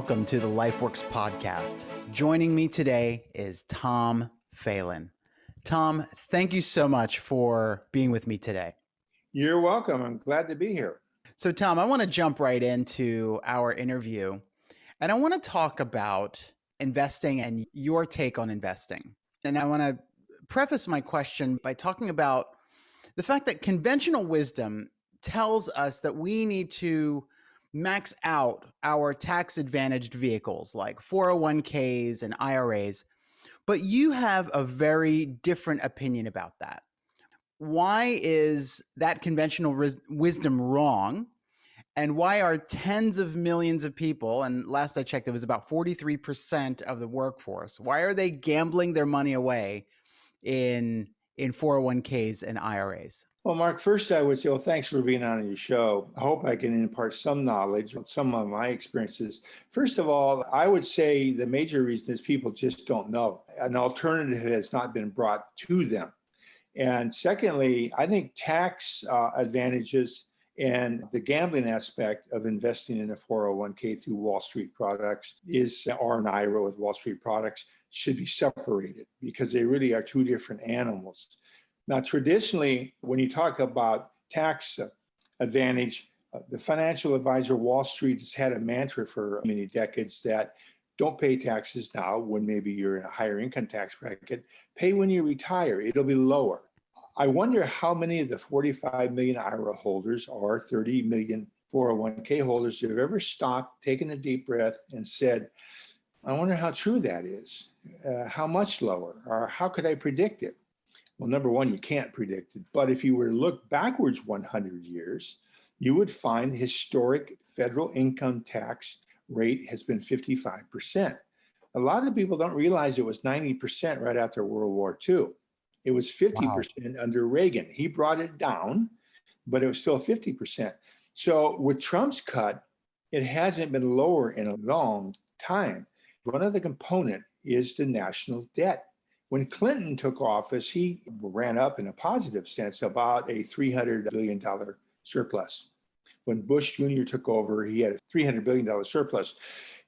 welcome to the LifeWorks podcast. Joining me today is Tom Phelan. Tom, thank you so much for being with me today. You're welcome. I'm glad to be here. So, Tom, I want to jump right into our interview and I want to talk about investing and your take on investing. And I want to preface my question by talking about the fact that conventional wisdom tells us that we need to max out our tax advantaged vehicles like 401ks and IRAs. But you have a very different opinion about that. Why is that conventional wisdom wrong? And why are tens of millions of people, and last I checked, it was about 43% of the workforce, why are they gambling their money away in, in 401ks and IRAs? Well, Mark, first I would say, well, thanks for being on your show. I hope I can impart some knowledge on some of my experiences. First of all, I would say the major reason is people just don't know. An alternative has not been brought to them. And secondly, I think tax uh, advantages and the gambling aspect of investing in a 401k through Wall Street products is, or an IRA with Wall Street products, should be separated because they really are two different animals. Now, traditionally, when you talk about tax advantage, uh, the financial advisor Wall Street has had a mantra for many decades that don't pay taxes now when maybe you're in a higher income tax bracket, pay when you retire, it'll be lower. I wonder how many of the 45 million IRA holders or 30 million 401k holders have ever stopped, taken a deep breath and said, I wonder how true that is. Uh, how much lower or how could I predict it? Well, number one, you can't predict it. But if you were to look backwards 100 years, you would find historic federal income tax rate has been 55%. A lot of people don't realize it was 90% right after World War II. It was 50% wow. under Reagan. He brought it down, but it was still 50%. So with Trump's cut, it hasn't been lower in a long time. One of the component is the national debt. When Clinton took office, he ran up in a positive sense about a $300 billion surplus. When Bush Jr. took over, he had a $300 billion surplus.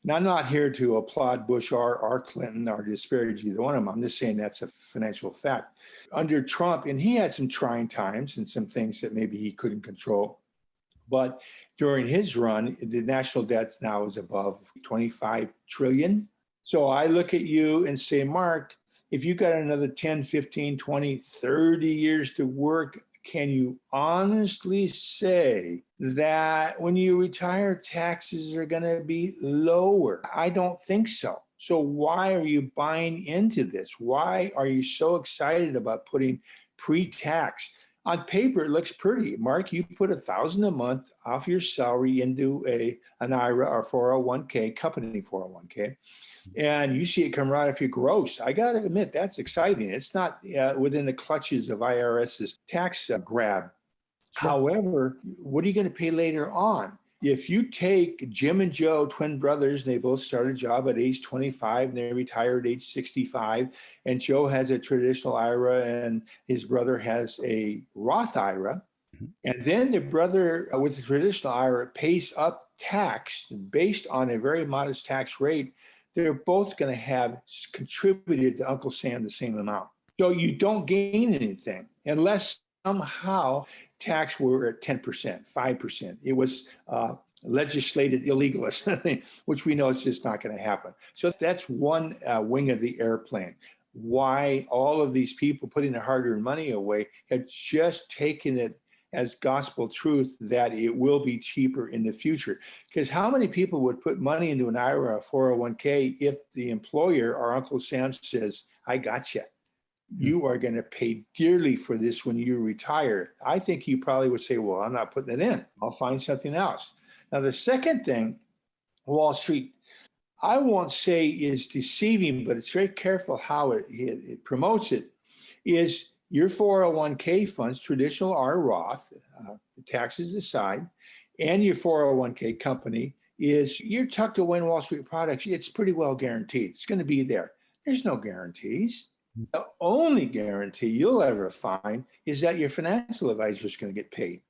Now, I'm not here to applaud Bush or, or Clinton or disparage either one of them. I'm just saying that's a financial fact. Under Trump, and he had some trying times and some things that maybe he couldn't control. But during his run, the national debt now is above 25 trillion. So I look at you and say, Mark, if you got another 10, 15, 20, 30 years to work, can you honestly say that when you retire, taxes are going to be lower? I don't think so. So why are you buying into this? Why are you so excited about putting pre-tax? On paper, it looks pretty. Mark, you put a thousand a month off your salary into a an IRA or 401k, company 401k and you see it come right off your gross. I got to admit, that's exciting. It's not uh, within the clutches of IRS's tax uh, grab. Sure. However, what are you going to pay later on? If you take Jim and Joe, twin brothers, and they both started a job at age 25 and they retired at age 65, and Joe has a traditional IRA and his brother has a Roth IRA, mm-hmm. and then the brother with the traditional IRA pays up tax based on a very modest tax rate they're both going to have contributed to Uncle Sam the same amount. So you don't gain anything unless somehow tax were at 10%, 5%. It was uh, legislated illegal, which we know is just not going to happen. So that's one uh, wing of the airplane. Why all of these people putting their hard-earned money away have just taken it as gospel truth that it will be cheaper in the future. Because how many people would put money into an IRA or 401k if the employer or Uncle Sam says, I got you. You are going to pay dearly for this when you retire. I think you probably would say, well, I'm not putting it in. I'll find something else. Now, the second thing, Wall Street, I won't say is deceiving, but it's very careful how it, it, it promotes it, is your 401k funds, traditional or Roth, uh, taxes aside, and your 401k company is you're tucked away in Wall Street products. It's pretty well guaranteed. It's going to be there. There's no guarantees. The only guarantee you'll ever find is that your financial advisor is going to get paid.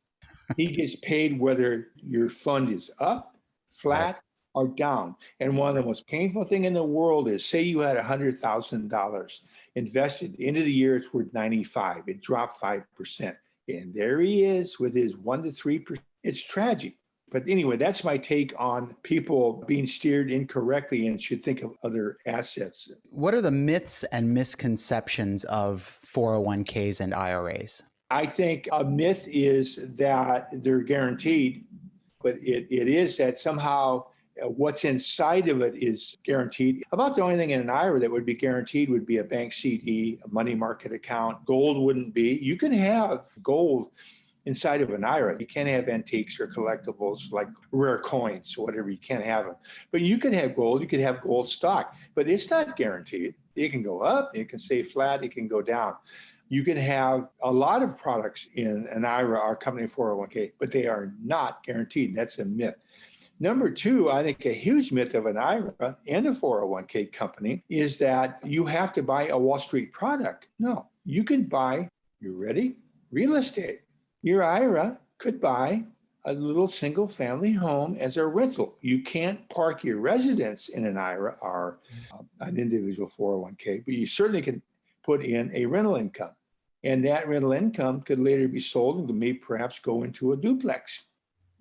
He gets paid whether your fund is up, flat, or down. And one of the most painful thing in the world is say you had $100,000 invested, of the year it's worth 95, it dropped 5%. And there he is with his one to 3%. It's tragic. But anyway, that's my take on people being steered incorrectly and should think of other assets. What are the myths and misconceptions of 401ks and IRAs? I think a myth is that they're guaranteed, but it, it is that somehow uh, what's inside of it is guaranteed. About the only thing in an IRA that would be guaranteed would be a bank CD, a money market account. Gold wouldn't be. You can have gold inside of an IRA. You can't have antiques or collectibles like rare coins or whatever. You can't have them. But you can have gold. You could have gold stock, but it's not guaranteed. It can go up. It can stay flat. It can go down. You can have a lot of products in an IRA or company 401k, but they are not guaranteed. That's a myth. Number two, I think a huge myth of an IRA and a 401k company is that you have to buy a Wall Street product. No, you can buy, you ready? Real estate. Your IRA could buy a little single family home as a rental. You can't park your residence in an IRA or uh, an individual 401k, but you certainly can put in a rental income. And that rental income could later be sold and may perhaps go into a duplex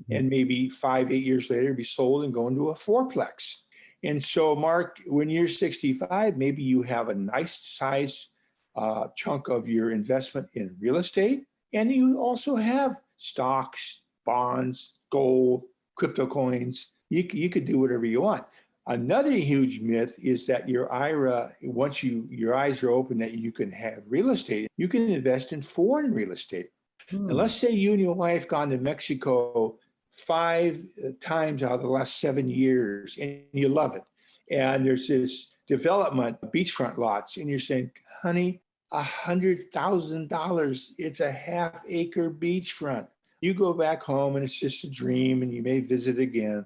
and maybe five, eight years later be sold and go into a fourplex. And so, Mark, when you're 65, maybe you have a nice size uh, chunk of your investment in real estate, and you also have stocks, bonds, gold, crypto coins. You, you could do whatever you want. Another huge myth is that your IRA, once you your eyes are open that you can have real estate, you can invest in foreign real estate. Hmm. And let's say you and your wife gone to Mexico five uh, times out of the last seven years and you love it. And there's this development, of beachfront lots, and you're saying, honey, a hundred thousand dollars, it's a half acre beachfront. You go back home and it's just a dream and you may visit again.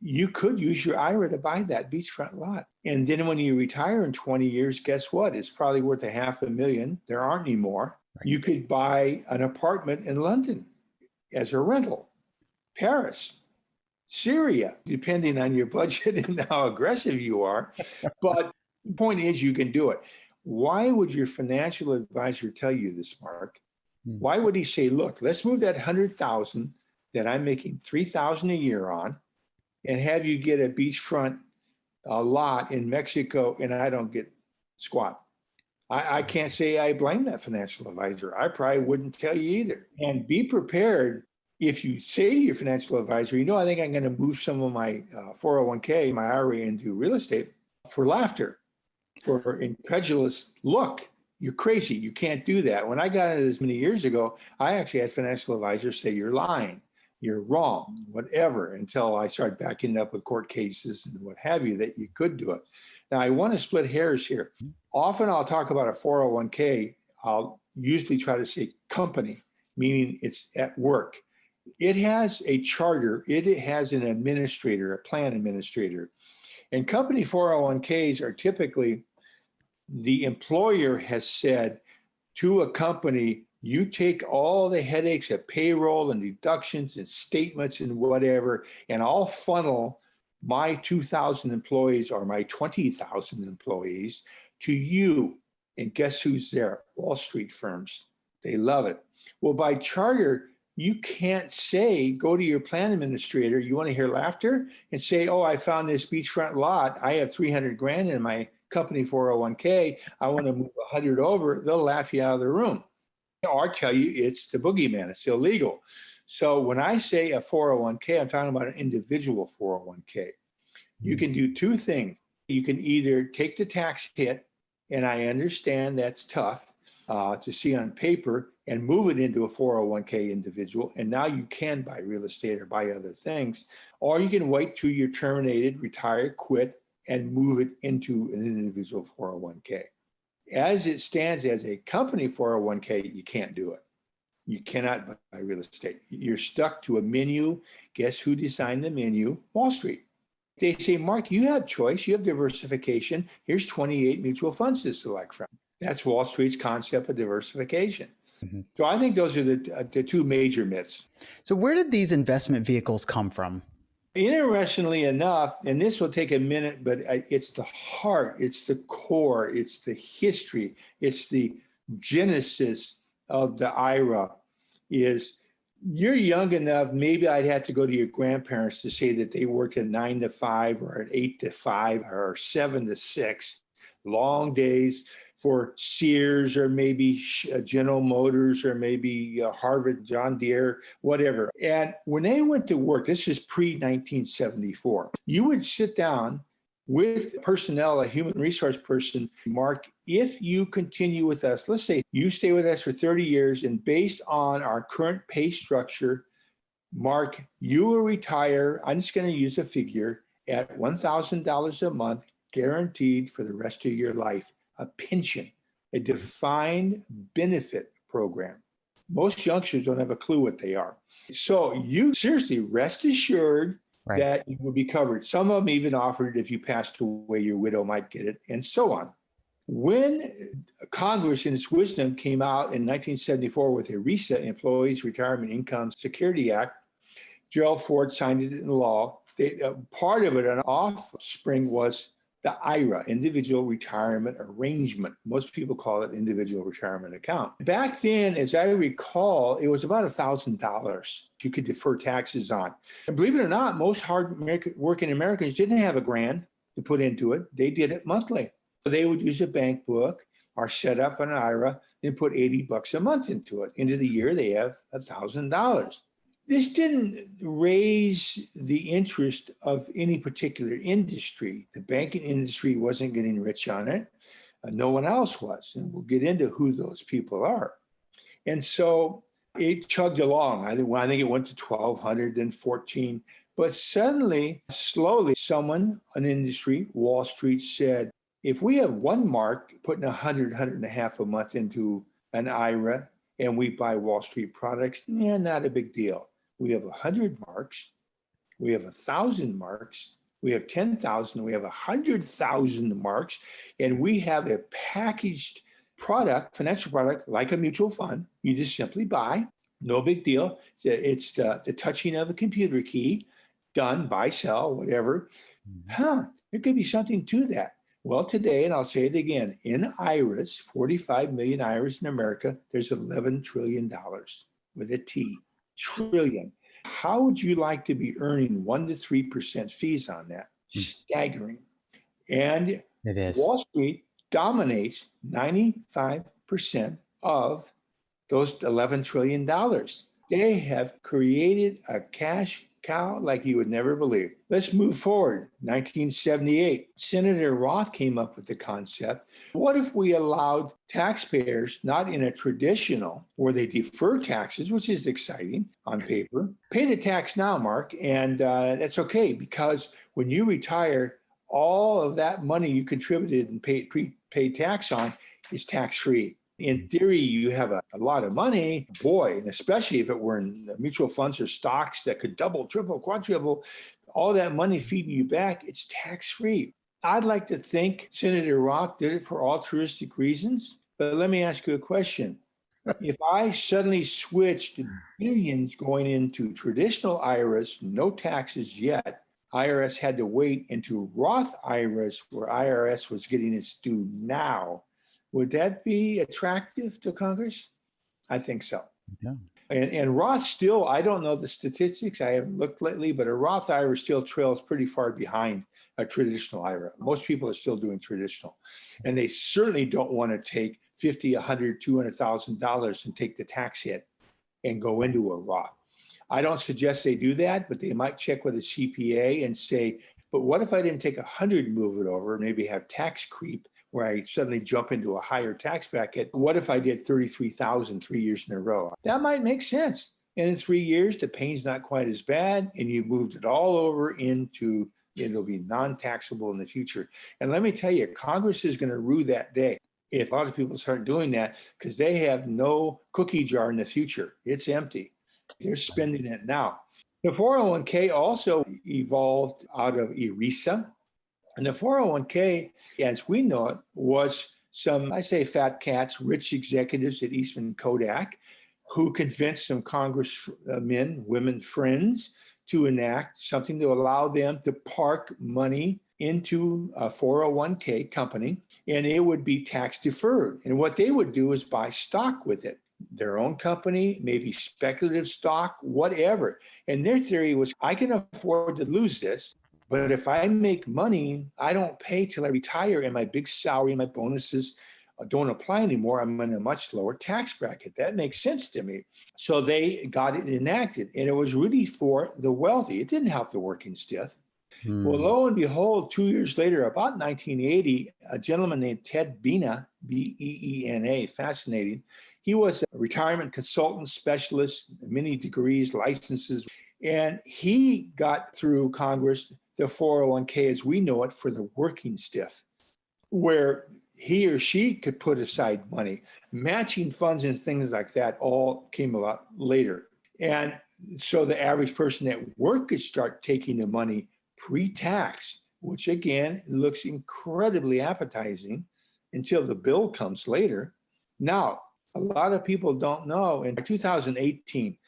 You could use your IRA to buy that beachfront lot. And then when you retire in 20 years, guess what? It's probably worth a half a million. There aren't any more. You could buy an apartment in London as a rental Paris, Syria, depending on your budget and how aggressive you are. But the point is, you can do it. Why would your financial advisor tell you this, Mark? Hmm. Why would he say, look, let's move that 100,000 that I'm making 3,000 a year on and have you get a beachfront a lot in Mexico and I don't get squat. I, I, can't say I blame that financial advisor. I probably wouldn't tell you either. And be prepared if you say to your financial advisor, you know, I think I'm going to move some of my uh, 401k, my IRA into real estate for laughter, for incredulous look, you're crazy. You can't do that. When I got into this many years ago, I actually had financial advisors say, you're lying, you're wrong, whatever, until I started backing up with court cases and what have you, that you could do it. Now, I want to split hairs here. Often I'll talk about a 401k. I'll usually try to say company, meaning it's at work it has a charter, it has an administrator, a plan administrator. And company 401ks are typically the employer has said to a company, you take all the headaches of payroll and deductions and statements and whatever, and I'll funnel my 2,000 employees or my 20,000 employees to you. And guess who's there? Wall Street firms. They love it. Well, by charter, you can't say, go to your plan administrator, you want to hear laughter and say, oh, I found this beachfront lot. I have 300 grand in my company 401k. I want to move 100 over. They'll laugh you out of the room or tell you it's the boogeyman. It's illegal. So when I say a 401k, I'm talking about an individual 401k. You can do two things. You can either take the tax hit, and I understand that's tough uh, to see on paper, and move it into a 401k individual. And now you can buy real estate or buy other things, or you can wait till you're terminated, retire, quit, and move it into an individual 401k. As it stands as a company 401k, you can't do it. You cannot buy real estate. You're stuck to a menu. Guess who designed the menu? Wall Street. They say, Mark, you have choice, you have diversification. Here's 28 mutual funds to select from. That's Wall Street's concept of diversification. Mm-hmm. So I think those are the, uh, the two major myths. So where did these investment vehicles come from? Interestingly enough, and this will take a minute, but it's the heart, it's the core, it's the history, it's the genesis of the IRA is you're young enough, maybe I'd have to go to your grandparents to say that they worked at nine to five or at eight to five or seven to six, long days for Sears or maybe uh, General Motors or maybe uh, Harvard, John Deere, whatever. And when they went to work, this is pre 1974, you would sit down with personnel, a human resource person, Mark, if you continue with us, let's say you stay with us for 30 years and based on our current pay structure, Mark, you will retire, I'm just to use a figure, at $1,000 a month guaranteed for the rest of your life a pension, a defined benefit program. Most youngsters don't have a clue what they are. So you seriously rest assured right. that you will be covered. Some of them even offered if you passed away, your widow might get it, and so on. When Congress, in its wisdom, came out in 1974 with ERISA, Employees Retirement Income Security Act, Gerald Ford signed it into law. They, uh, part of it, an offspring, was the IRA, Individual Retirement Arrangement. Most people call it Individual Retirement Account. Back then, as I recall, it was about $1,000 you could defer taxes on. And believe it or not, most hard working Americans didn't have a grand to put into it. They did it monthly. They would use a bank book or set up an IRA and put 80 bucks a month into it. Into the year, they have $1,000 this didn't raise the interest of any particular industry. The banking industry wasn't getting rich on it. Uh, no one else was. And we'll get into who those people are. And so it chugged along. I think, I think it went to 1200 then 14. But suddenly, slowly, someone, an industry, Wall Street said, if we have one mark putting a hundred, hundred and a half a month into an IRA and we buy Wall Street products, yeah, not a big deal we have 100 marks, we have 1,000 marks, we have 10,000, we have 100,000 marks, and we have a packaged product, financial product, like a mutual fund. You just simply buy, no big deal. It's, it's the, the touching of a computer key, done, buy, sell, whatever. Mm-hmm. Huh, there could be something to that. Well, today, and I'll say it again, in IRAs, 45 million IRAs in America, there's $11 trillion with a T trillion. How would you like to be earning one to three percent fees on that? Hmm. Staggering. And it is. Wall Street dominates 95% of those $11 trillion. They have created a cash cow like you would never believe. Let's move forward. 1978, Senator Roth came up with the concept. What if we allowed taxpayers, not in a traditional where they defer taxes, which is exciting on paper, pay the tax now, Mark, and uh, that's okay because when you retire, all of that money you contributed and paid pre-paid tax on is tax free in theory, you have a, a, lot of money, boy, and especially if it were in mutual funds or stocks that could double, triple, quadruple, all that money feeding you back, it's tax free. I'd like to think Senator Roth did it for altruistic reasons, but let me ask you a question. if I suddenly switched billions going into traditional IRAs, no taxes yet, IRS had to wait into Roth IRAs where IRS was getting its due now would that be attractive to Congress? I think so. Yeah. And, and Roth still, I don't know the statistics, I haven't looked lately, but a Roth IRA still trails pretty far behind a traditional IRA. Most people are still doing traditional. And they certainly don't want to take 50, 100, $200,000 and take the tax hit and go into a Roth. I don't suggest they do that, but they might check with a CPA and say, but what if I didn't take 100 move it over, maybe have tax creep where I suddenly jump into a higher tax bracket. What if I did 33,000 three years in a row? That might make sense. And in three years, the pain's not quite as bad, and you moved it all over into it'll be non-taxable in the future. And let me tell you, Congress is going to rue that day if a lot of people start doing that because they have no cookie jar in the future. It's empty. They're spending it now. The 401k also evolved out of ERISA, and the 401k, as we know it, was some, I say fat cats, rich executives at Eastman Kodak, who convinced some congressmen, uh, women friends, to enact something to allow them to park money into a 401k company and it would be tax deferred. And what they would do is buy stock with it, their own company, maybe speculative stock, whatever. And their theory was I can afford to lose this. But if I make money, I don't pay till I retire and my big salary, and my bonuses don't apply anymore. I'm in a much lower tax bracket. That makes sense to me. So they got it enacted and it was really for the wealthy. It didn't help the working stiff. Hmm. Well, lo and behold, two years later, about 1980, a gentleman named Ted Beena, B-E-E-N-A, fascinating. He was a retirement consultant specialist, many degrees, licenses, and he got through Congress the 401k as we know it for the working stiff, where he or she could put aside money. Matching funds and things like that all came about later. And so the average person at work could start taking the money pre-tax, which again looks incredibly appetizing until the bill comes later. Now, a lot of people don't know in 2018,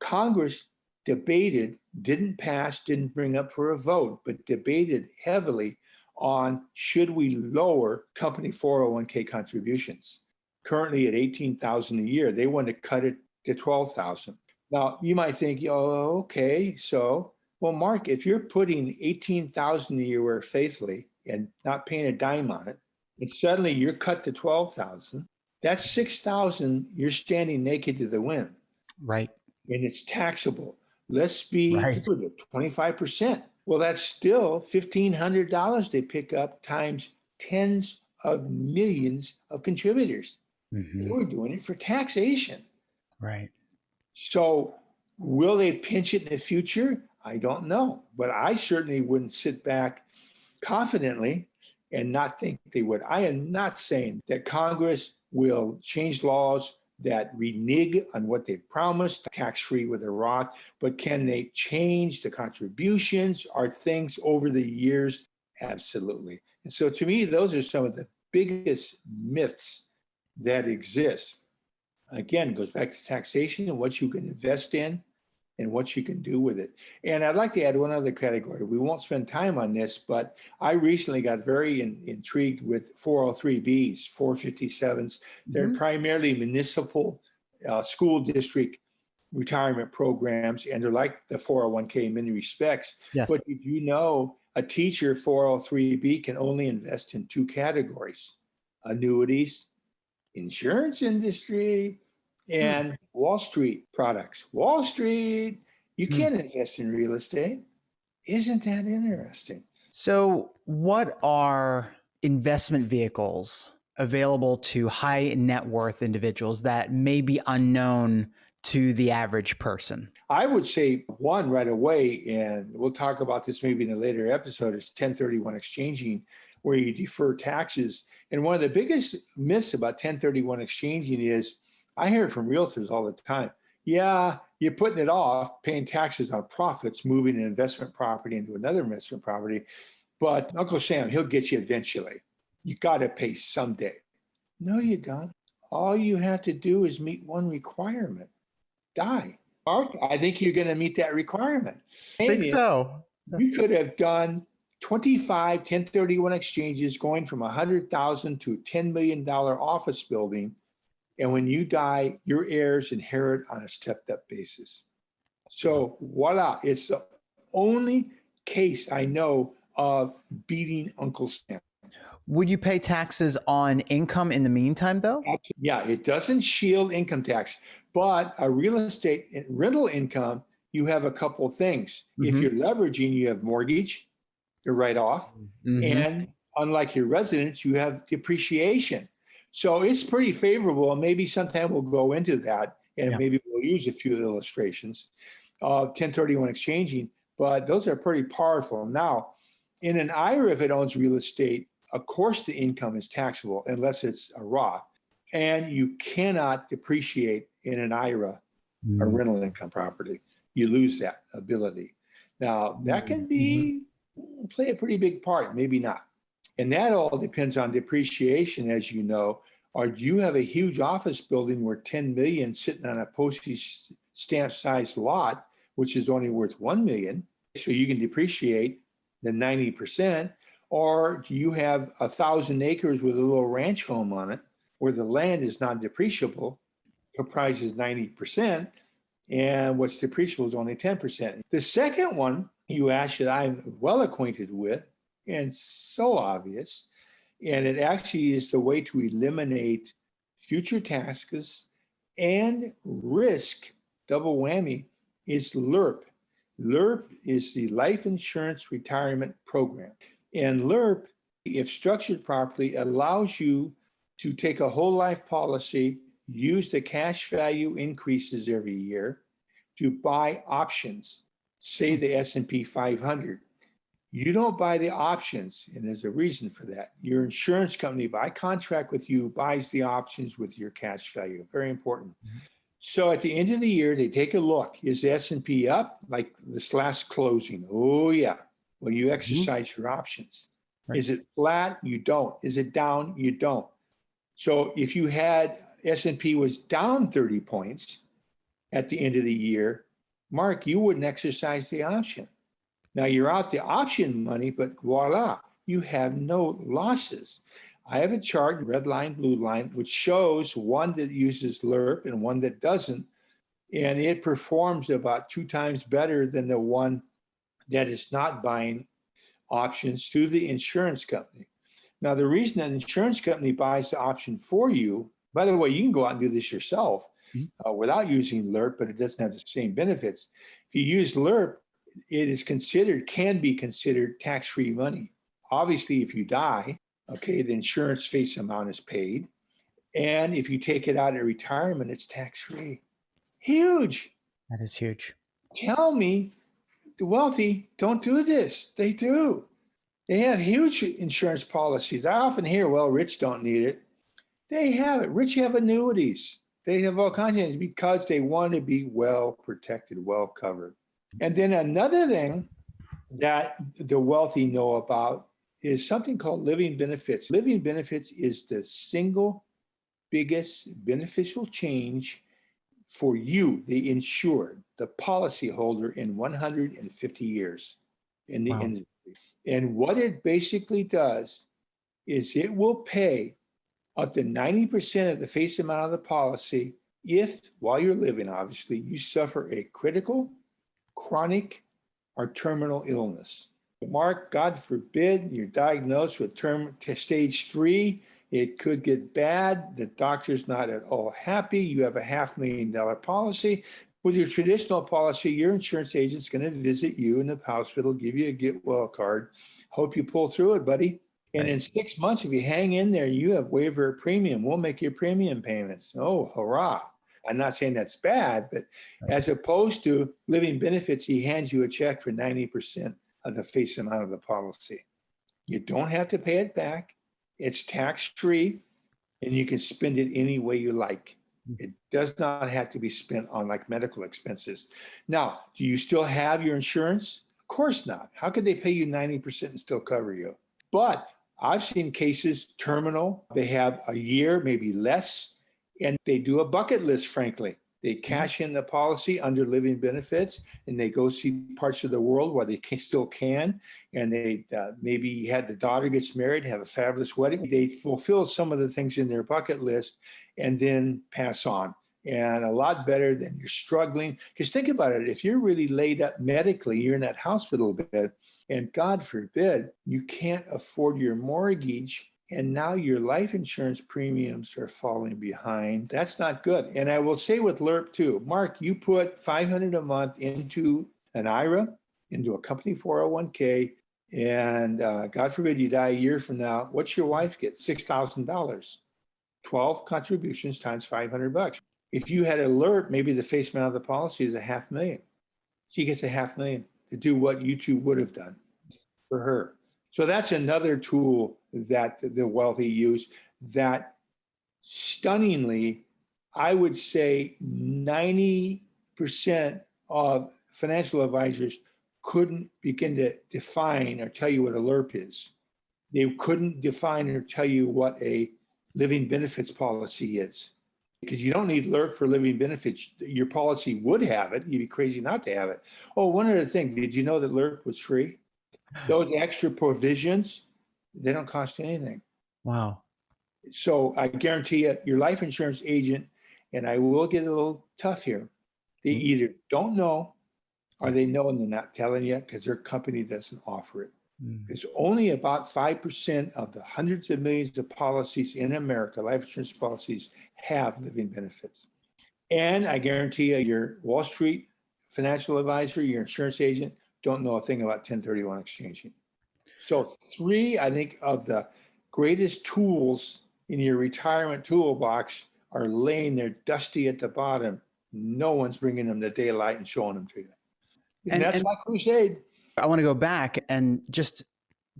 Congress debated, didn't pass, didn't bring up for a vote, but debated heavily on should we lower company 401k contributions. Currently at 18,000 a year, they want to cut it to 12,000. Now you might think, oh, okay, so well, Mark, if you're putting 18,000 a year faithfully and not paying a dime on it, and suddenly you're cut to 12,000, that's 6,000 you're standing naked to the wind. Right. And it's taxable. Let's be right. 25%. Well, that's still $1,500 they pick up times tens of millions of contributors. Mm-hmm. We're doing it for taxation. Right. So will they pinch it in the future? I don't know, but I certainly wouldn't sit back confidently and not think they would. I am not saying that Congress will change laws that renege on what they've promised, tax-free with a Roth, but can they change the contributions? Are things over the years? Absolutely. And so to me, those are some of the biggest myths that exist. Again, it goes back to taxation and what you can invest in and what you can do with it. And I'd like to add one other category. We won't spend time on this, but I recently got very in, intrigued with 403Bs, 457s. They're mm -hmm. primarily municipal uh, school district retirement programs, and they're like the 401k in many respects. Yes. But did you know a teacher 403B can only invest in two categories, annuities, insurance industry, Hmm. and Wall Street products. Wall Street, you hmm. can't invest in real estate. Isn't that interesting? So, what are investment vehicles available to high net worth individuals that may be unknown to the average person? I would say one right away, and we'll talk about this maybe in a later episode, is 1031 exchanging, where you defer taxes. And one of the biggest myths about 1031 exchanging is I hear from realtors all the time. Yeah, you're putting it off, paying taxes on profits, moving an investment property into another investment property. But Uncle Sam, he'll get you eventually. You got to pay someday. No, you don't. All you have to do is meet one requirement die. Mark, I think you're going to meet that requirement. I think so. You could have done 25 1031 exchanges going from 100,000 to $10 million office building and when you die, your heirs inherit on a stepped up basis. So voila, it's the only case I know of beating Uncle Sam. Would you pay taxes on income in the meantime, though? Yeah, it doesn't shield income tax, but a real estate rental income, you have a couple of things. Mm -hmm. If mm-hmm. you're leveraging, you have mortgage, you're write off, mm -hmm. and unlike your residence, you have depreciation. So it's pretty favorable. And maybe sometime we'll go into that and yeah. maybe we'll use a few illustrations of 1031 exchanging, but those are pretty powerful. Now, in an IRA, if it owns real estate, of course the income is taxable unless it's a Roth. And you cannot depreciate in an IRA mm. a rental income property. You lose that ability. Now, that can be mm-hmm. play a pretty big part, maybe not. And that all depends on depreciation, as you know, or do you have a huge office building where 10 million sitting on a postage stamp sized lot which is only worth 1 million, so you can depreciate the 90%, or do you have a thousand acres with a little ranch home on it where the land is not depreciable, comprises 90%, and what's depreciable is only 10%. The second one you asked that I'm well acquainted with and so obvious, and it actually is the way to eliminate future tasks and risk, double whammy, is LIRP. LIRP is the Life Insurance Retirement Program. And LIRP, if structured properly, allows you to take a whole life policy, use the cash value increases every year to buy options, say the S&P 500. You don't buy the options, and there's a reason for that. Your insurance company, by contract with you, buys the options with your cash value. Very important. Mm -hmm. So at the end of the year, they take a look. Is the S&P up like this last closing? Oh, yeah. Well, you mm-hmm. exercise mm -hmm. your options. Right. Is it flat? You don't. Is it down? You don't. So if you had S&P was down 30 points at the end of the year, Mark, you wouldn't exercise the option. Now you're out the option money, but voila, you have no losses. I have a chart, red line, blue line, which shows one that uses LIRP and one that doesn't. And it performs about two times better than the one that is not buying options through the insurance company. Now, the reason an insurance company buys the option for you, by the way, you can go out and do this yourself mm-hmm. uh, without using LIRP, but it doesn't have the same benefits. If you use LIRP, it is considered, can be considered tax-free money. Obviously, if you die, okay, the insurance face amount is paid. And if you take it out at retirement, it's tax-free. Huge. That is huge. Tell me the wealthy don't do this. They do. They have huge insurance policies. I often hear, well, rich don't need it. They have it. Rich have annuities. They have all kinds of things because they want to be well protected, well covered. And then another thing that the wealthy know about is something called living benefits. Living benefits is the single biggest beneficial change for you, the insured, the policyholder in 150 years in the wow. industry. And what it basically does is it will pay up to 90% of the face amount of the policy if, while you're living, obviously, you suffer a critical, chronic, or terminal illness. Mark, God forbid, you're diagnosed with term stage three, it could get bad. The doctor's not at all happy. You have a half million dollar policy. With your traditional policy, your insurance agent's going to visit you in the hospital, give you a get well card. Hope you pull through it, buddy. And in six months, if you hang in there, you have waiver premium. We'll make your premium payments. Oh, hurrah. I'm not saying that's bad, but as opposed to living benefits, he hands you a check for 90% of the face amount of the policy. You don't have to pay it back. It's tax-free and you can spend it any way you like. Hmm. It does not have to be spent on like medical expenses. Now, do you still have your insurance? Of course not. How could they pay you 90% and still cover you? But I've seen cases terminal, they have a year, maybe less, and they do a bucket list, frankly. They mm-hmm. cash in the policy under living benefits and they go see parts of the world where they can, still can. And they uh, maybe had the daughter gets married, have a fabulous wedding. They fulfill some of the things in their bucket list and then pass on. And a lot better than you're struggling. Because think about it, if you're really laid up medically, you're in that hospital bed, and God forbid, you can't afford your mortgage and now your life insurance premiums are falling behind. That's not good. And I will say with LIRP too, Mark, you put 500 a month into an IRA, into a company 401k, and uh, God forbid you die a year from now, what's your wife get? $6,000. 12 contributions times 500 bucks. If you had a LIRP, maybe the face amount of the policy is a half million. She gets a half million to do what you two would have done for her. So that's another tool that the wealthy use that stunningly, I would say 90% of financial advisors couldn't begin to define or tell you what a LIRP is. They couldn't define or tell you what a living benefits policy is. because you don't need LIRP for living benefits. Your policy would have it. You'd be crazy not to have it. Oh, one other thing. Did you know that LIRP was free? Those extra provisions, they don't cost anything. Wow. So I guarantee you, your life insurance agent, and I will get a little tough here. They either don't know or they know and they're not telling you because their company doesn't offer it. Mm. It's only about 5% of the hundreds of millions of policies in America, life insurance policies, have living benefits. And I guarantee you, your Wall Street financial advisor, your insurance agent, don't know a thing about 1031 exchanging. So, three, I think, of the greatest tools in your retirement toolbox are laying there dusty at the bottom. No one's bringing them to daylight and showing them to you. And, And- that's and- my crusade. I want to go back and just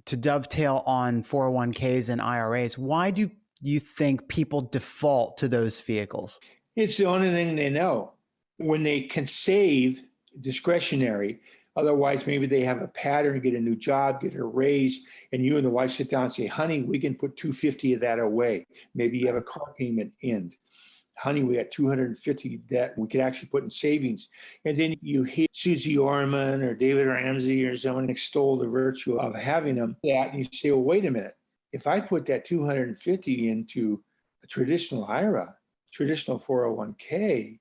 to dovetail on 401ks and IRAs. Why do you think people default to those vehicles? It's the only thing they know. When they can save discretionary, otherwise maybe they have a pattern, get a new job, get a raise, and you and the wife sit down and say, honey, we can put 250 of that away. Maybe you have a car payment end. Honey, we got 250 that we could actually put in savings. And then you hear Suze Orman or David Ramsey or someone extol the virtue of having them that and you say, well, wait a minute. If I put that 250 into a traditional IRA, traditional 401k,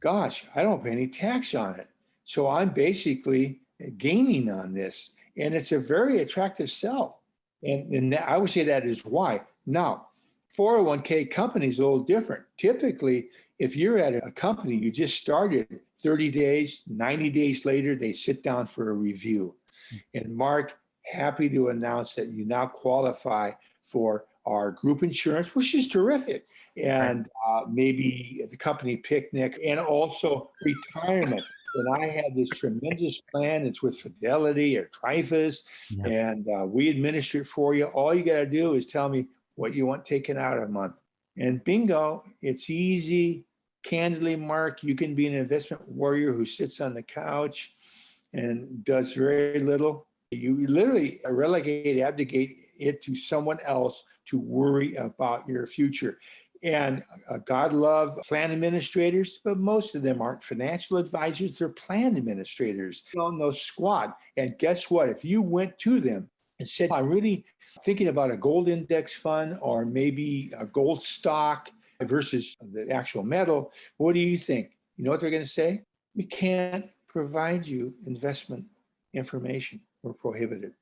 gosh, I don't pay any tax on it. So I'm basically gaining on this. And it's a very attractive sell. And, and I would say that is why. Now, 401k companies a little different. Typically, if you're at a company, you just started 30 days, 90 days later, they sit down for a review. And Mark, happy to announce that you now qualify for our group insurance, which is terrific. And uh, maybe the company picnic and also retirement. And I had this tremendous plan. It's with Fidelity or Trifas, Yeah. and uh, we administer it for you. All you got to do is tell me what you want taken out a month. And bingo, it's easy. Candidly, Mark, you can be an investment warrior who sits on the couch and does very little. You literally relegate, abdicate it to someone else to worry about your future. And uh, God love plan administrators, but most of them aren't financial advisors, they're plan administrators. They don't know squat. And guess what? If you went to them and said, I'm really thinking about a gold index fund or maybe a gold stock versus the actual metal, what do you think? You know what they're going to say? We can't provide you investment information. We're prohibited.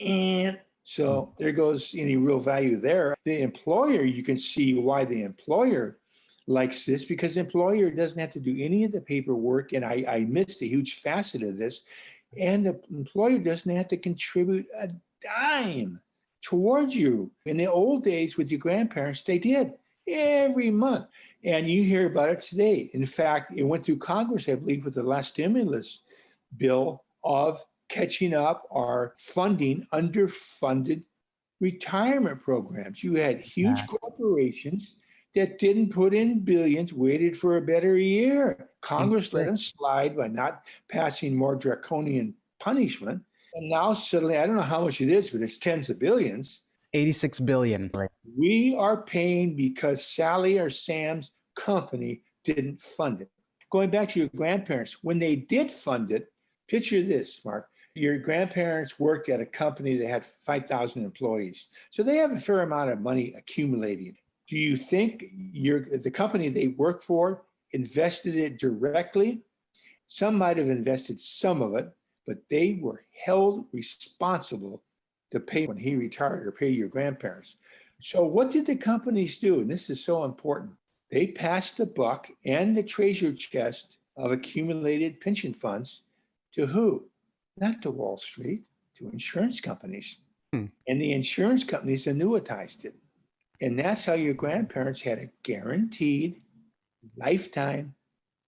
And so there goes any real value there. The employer, you can see why the employer likes this because the employer doesn't have to do any of the paperwork. And I, I missed a huge facet of this. And the employer doesn't have to contribute a dime towards you. In the old days with your grandparents, they did every month. And you hear about it today. In fact, it went through Congress, I believe, with the last stimulus bill of catching up our funding underfunded retirement programs. You had huge Yeah. corporations that didn't put in billions, waited for a better year. Congress let them slide by not passing more draconian punishment. And now suddenly, I don't know how much it is, but it's tens of billions. 86 billion. We are paying because Sally or Sam's company didn't fund it. Going back to your grandparents, when they did fund it, picture this, Mark. Your grandparents worked at a company that had 5,000 employees. So they have a fair amount of money accumulating. Do you think your the company they work for invested it directly? Some might have invested some of it, but they were held responsible to pay when he retired or pay your grandparents. So what did the companies do? And this is so important. They passed the buck and the treasure chest of accumulated pension funds to who? Not to Wall Street, to insurance companies. Hmm. And the insurance companies annuitized it. And that's how your grandparents had a guaranteed lifetime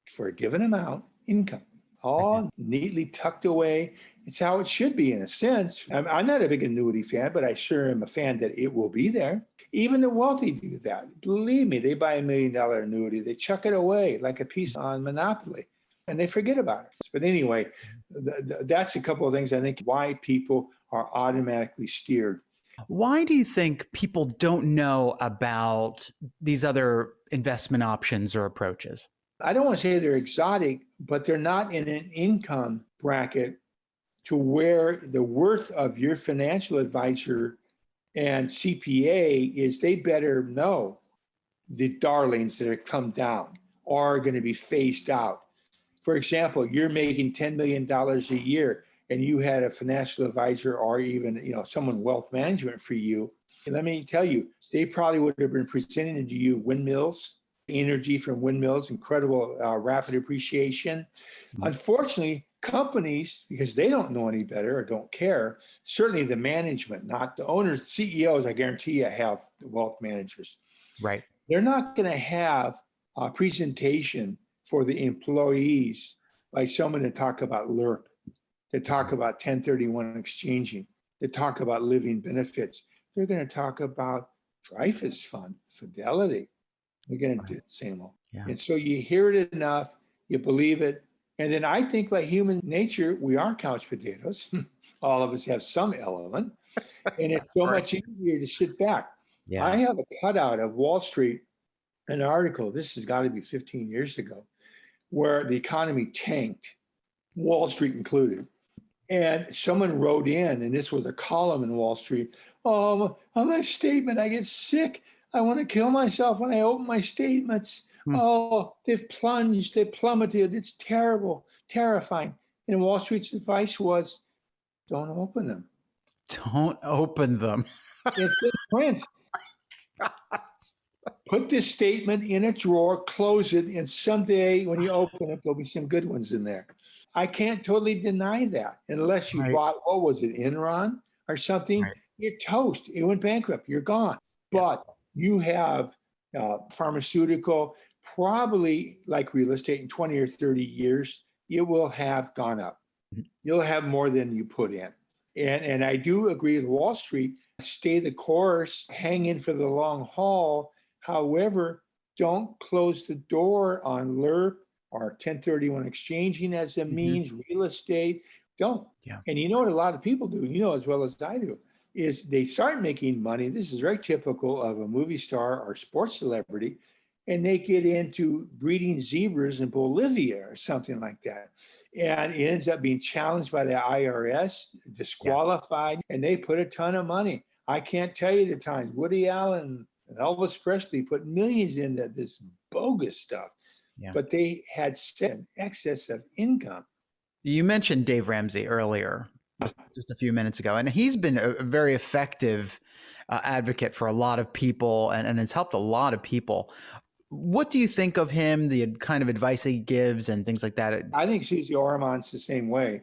for a given amount income, all neatly tucked away. It's how it should be in a sense. I'm, I'm not a big annuity fan, but I sure am a fan that it will be there. Even the wealthy do that. Believe me, they buy a million dollar annuity, they chuck it away like a piece on Monopoly and they forget about it. But anyway, th- th- that's a couple of things I think why people are automatically steered. Why do you think people don't know about these other investment options or approaches? I don't want to say they're exotic, but they're not in an income bracket to where the worth of your financial advisor and CPA is they better know the darlings that have come down are going to be phased out. For example, you're making $10 million a year and you had a financial advisor or even you know someone wealth management for you. And let me tell you, they probably would have been presenting to you windmills, energy from windmills, incredible uh, rapid appreciation. Mm-hmm. Unfortunately, companies, because they don't know any better or don't care, certainly the management, not the owners, CEOs, I guarantee you have wealth managers. Right. They're not going to have a presentation for the employees by someone to talk about LIRP, to talk mm-hmm. about 1031 exchanging, to talk about living benefits. They're going to talk about Dreyfus Fund, Fidelity. They're going to do the same old. Yeah. And so you hear it enough, you believe it, and then I think by human nature, we are couch potatoes. All of us have some element. And it's so much easier to sit back. Yeah. I have a cutout of Wall Street, an article, this has got to be 15 years ago, where the economy tanked, Wall Street included. And someone wrote in, and this was a column in Wall Street. Oh, on my statement, I get sick. I want to kill myself when I open my statements. Hmm. Oh, they've plunged, they plummeted. It's terrible, terrifying. And Wall Street's advice was don't open them. Don't open them. it's in print. Put this statement in a drawer, close it, and someday when you open it, there'll be some good ones in there. I can't totally deny that unless you right. bought, what was it, Enron or something? Right. You're toast. It went bankrupt. You're gone. Yeah. But you have uh, pharmaceutical, probably like real estate in 20 or 30 years, it will have gone up. Mm-hmm. You'll have more than you put in. And, and I do agree with Wall Street, stay the course, hang in for the long haul. However, don't close the door on LIRP or 1031 exchanging as a mm-hmm. means, mm-hmm. real estate. Don't. Yeah. And you know what a lot of people do, you know as well as I do, is they start making money. This is very typical of a movie star or sports celebrity and they get into breeding zebras in Bolivia or something like that. And it ends up being challenged by the IRS, disqualified, yeah. and they put a ton of money. I can't tell you the times Woody Allen and Elvis Presley put millions into this bogus stuff, yeah. but they had an excess of income. You mentioned Dave Ramsey earlier, just a few minutes ago, and he's been a very effective uh, advocate for a lot of people and, and has helped a lot of people what do you think of him, the kind of advice he gives and things like that? I think Suze Orman's the same way.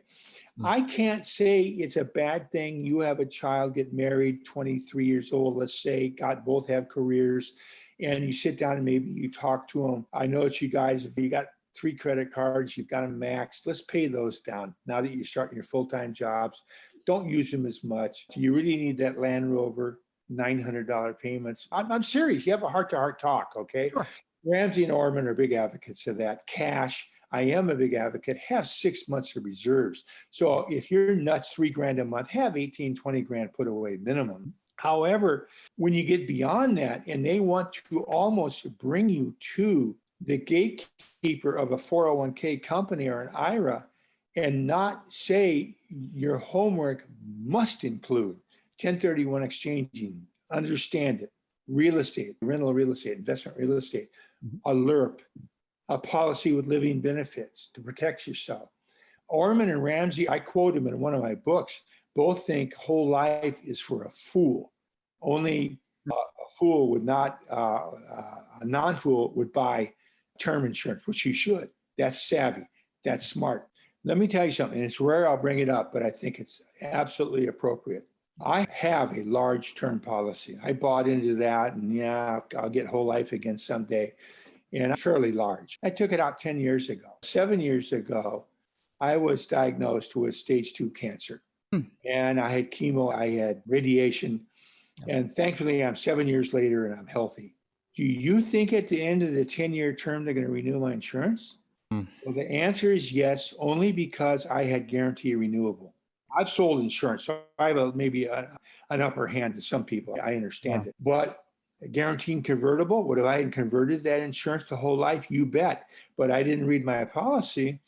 Mm-hmm. I can't say it's a bad thing. You have a child, get married, 23 years old, let's say, God, both have careers, and you sit down and maybe you talk to them. I know it's you guys, if you got three credit cards, you've got them maxed, let's pay those down now that you're starting your full time jobs. Don't use them as much. Do you really need that Land Rover? $900 payments. I'm, I'm serious. You have a heart to heart talk, okay? Sure. Ramsey and Orman are big advocates of that. Cash, I am a big advocate, have six months of reserves. So if you're nuts three grand a month, have 18, 20 grand put away minimum. However, when you get beyond that and they want to almost bring you to the gatekeeper of a 401k company or an IRA and not say your homework must include 1031 exchanging, understand it, real estate, rental real estate, investment real estate, mm-hmm. a a policy with living benefits to protect yourself. Orman and Ramsey, I quote him in one of my books, both think whole life is for a fool. Only uh, a fool would not, uh, uh, a non fool would buy term insurance, which he should. That's savvy. That's smart. Let me tell you something. It's rare I'll bring it up, but I think it's absolutely appropriate. I have a large term policy. I bought into that and yeah, I'll get whole life again someday. And fairly large. I took it out 10 years ago. Seven years ago, I was diagnosed with stage two cancer. Hmm. And I had chemo, I had radiation. And thankfully, I'm seven years later and I'm healthy. Do you think at the end of the 10 year term, they're going to renew my insurance? Hmm. Well, the answer is yes, only because I had guarantee renewable. I've sold insurance, so I have a, maybe a, an upper hand to some people. I understand Yeah. it. But guaranteed convertible, what if I had converted that insurance the whole life? You bet. But I didn't read my policy.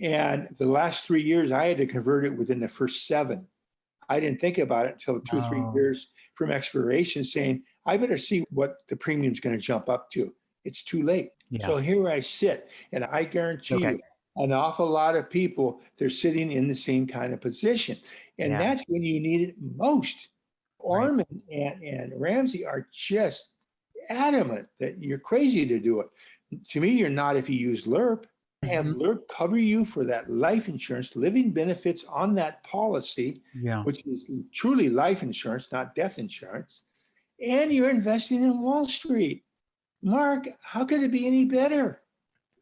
And the last three years, I had to convert it within the first seven. I didn't think about it until two three years from expiration, saying, I better see what the premium's going to jump up to. It's too late. Yeah. So here I sit, and I guarantee Okay. you, an awful lot of people, they're sitting in the same kind of position. And Yeah. that's when you need it most. Right. Orman and, and Ramsey are just adamant that you're crazy to do it. To me, you're not if you use LIRP. Have Mhm. LIRP cover you for that life insurance, living benefits on that policy, Yeah. which is truly life insurance, not death insurance. And you're investing in Wall Street. Mark, how could it be any better?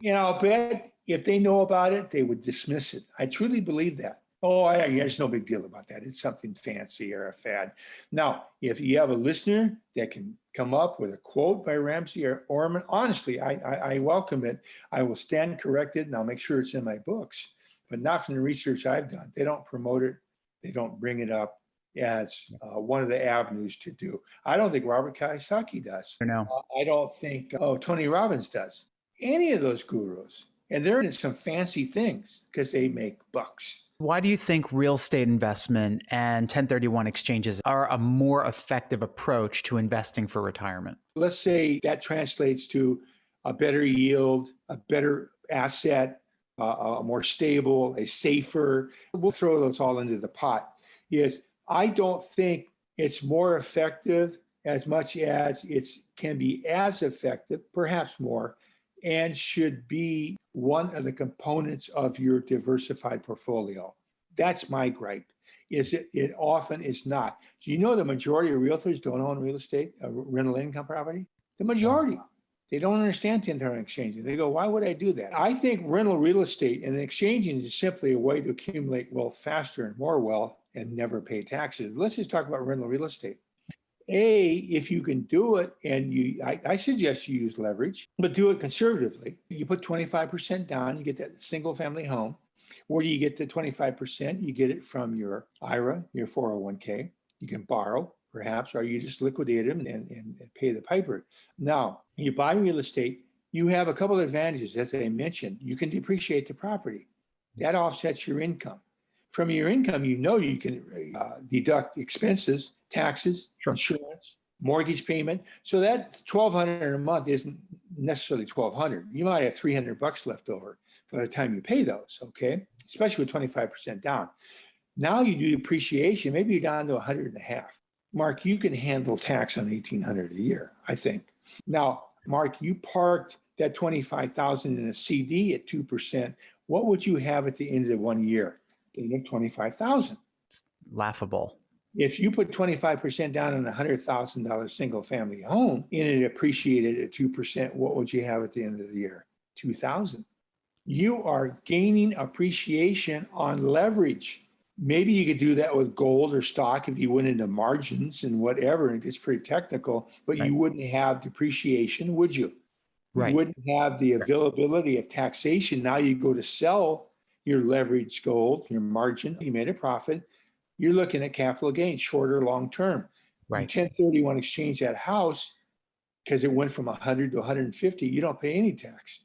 You know, I'll bet if they know about it, they would dismiss it. I truly believe that. Oh, I, there's no big deal about that. It's something fancy or a fad. Now, if you have a listener that can come up with a quote by Ramsey or Orman, honestly, I, I, I welcome it. I will stand corrected and I'll make sure it's in my books, but not from the research I've done. They don't promote it. They don't bring it up as uh, one of the avenues to do. I don't think Robert Kiyosaki does. I know. Uh, I don't think, oh, Tony Robbins does. Any of those gurus. And they're in some fancy things because they make bucks. Why do you think real estate investment and 1031 exchanges are a more effective approach to investing for retirement? Let's say that translates to a better yield, a better asset, uh, a more stable, a safer. We'll throw those all into the pot. Is I don't think it's more effective as much as it can be as effective, perhaps more, and should be one of the components of your diversified portfolio. That's my gripe. Is it? It often is not. Do you know the majority of realtors don't own real estate, uh, rental income property? The majority. They don't understand 1031 exchanging. They go, why would I do that? I think rental real estate and exchanging is simply a way to accumulate wealth faster and more wealth and never pay taxes. Let's just talk about rental real estate. A, if you can do it, and you, I, I suggest you use leverage, but do it conservatively. You put 25% down, you get that single family home. Where do you get the 25%? You get it from your IRA, your 401k. You can borrow, perhaps, or you just liquidate them and, and, pay the piper. Now, you buy real estate, you have a couple of advantages. As I mentioned, you can depreciate the property. That offsets your income. From your income, you know you can uh, deduct expenses, taxes, Sure. insurance, mortgage payment. So that 1200 a month isn't necessarily 1200. You might have 300 bucks left over by the time you pay those, okay? Especially with 25% down. Now you do depreciation, maybe you're down to 100 and a half. Mark, you can handle tax on 1800 a year, I think. Now, Mark, you parked that 25,000 in a CD at 2%. What would you have at the end of one year? You'd have 25,000. Laughable. If you put 25% down on a $100,000 single family home and it appreciated at 2%, what would you have at the end of the year? 2,000. You are gaining appreciation on leverage. Maybe you could do that with gold or stock if you went into margins and whatever, and it gets pretty technical, but Right. you wouldn't have depreciation, would you? Right. You wouldn't have the availability of taxation. Now you go to sell your leveraged gold, your margin, you made a profit. You're looking at capital gains, shorter, long term. You Right. 1031 exchange that house because it went from 100 to 150. You don't pay any tax.